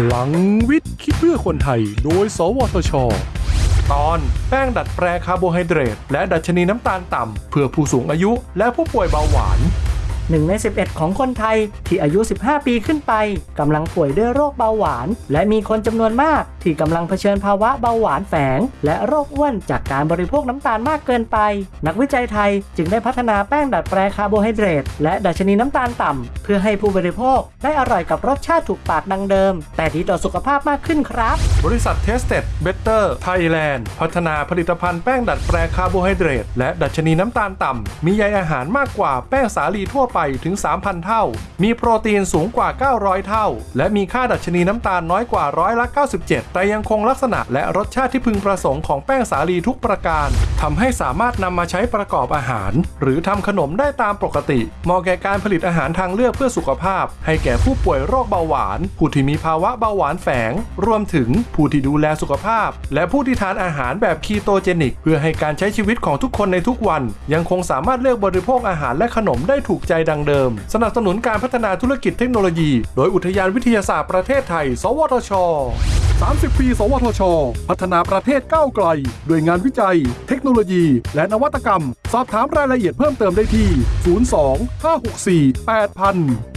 พลังวิทย์คิดเพื่อคนไทย โดย สวทช ตอนแป้งดัดแปรคาร์โบไฮเดรตและดัชนีน้ำตาลต่ำเพื่อผู้สูงอายุและผู้ป่วยเบาหวาน หนึ่งใน 11 ของคนไทยที่อายุ 15 ปีขึ้นไปกำลังป่วยด้วยโรคเบาหวาน และมีคนจำนวนมากที่กำลังเผชิญภาวะเบาหวานแฝง และโรคอ้วนจากการบริโภคน้ำตาลมากเกินไป นักวิจัยไทยจึงได้พัฒนาแป้งดัดแปรคาร์โบไฮเดรตและดัชนีน้ำตาลต่ำเพื่อให้ผู้บริโภคได้อร่อยกับรสชาติถูกปากดังเดิม แต่ดีต่อสุขภาพมากขึ้นครับ บริษัท Tested Better Thailand พัฒนาผลิตภัณฑ์แป้งดัดแปรคาร์โบไฮเดรตและดัชนีน้ำตาลต่ำมีใยอาหารมากกว่าแป้งสาลีทั่วไปถึง 3,000 เท่า มีโปรตีนสูงกว่า 900 เท่า และมีค่าดัชนีน้ำตาลน้อยกว่าร้อยละ 97 แต่ยังคงลักษณะและรสชาติที่พึงประสงค์ของแป้งสาลีทุกประการทำให้สามารถนำมาใช้ประกอบอาหาร หรือทำขนมได้ตามปกติเหมาะแก่การผลิตอาหารทางเลือกเพื่อสุขภาพ ให้แก่ผู้ป่วยโรคเบาหวาน ผู้ที่มีภาวะเบาหวานแฝง รวมถึงผู้ที่ดูแลสุขภาพ และผู้ที่ทานอาหารแบบคีโตเจนิก เพื่อให้การใช้ชีวิตของทุกคนในทุกวัน ยังคงสามารถเลือกบริโภคอาหารและขนมได้ถูกใจดังเดิม สนับสนุนการพัฒนาธุรกิจเทคโนโลยี โดยอุทยานวิทยาศาสตร์ประเทศไทย สวทช 30 ปี สวทช พัฒนาประเทศก้าวไกล ด้วยงานวิจัย เทคโนโลยี และนวัตกรรม สอบถามรายละเอียดเพิ่มเติมได้ที่ 02 564 8000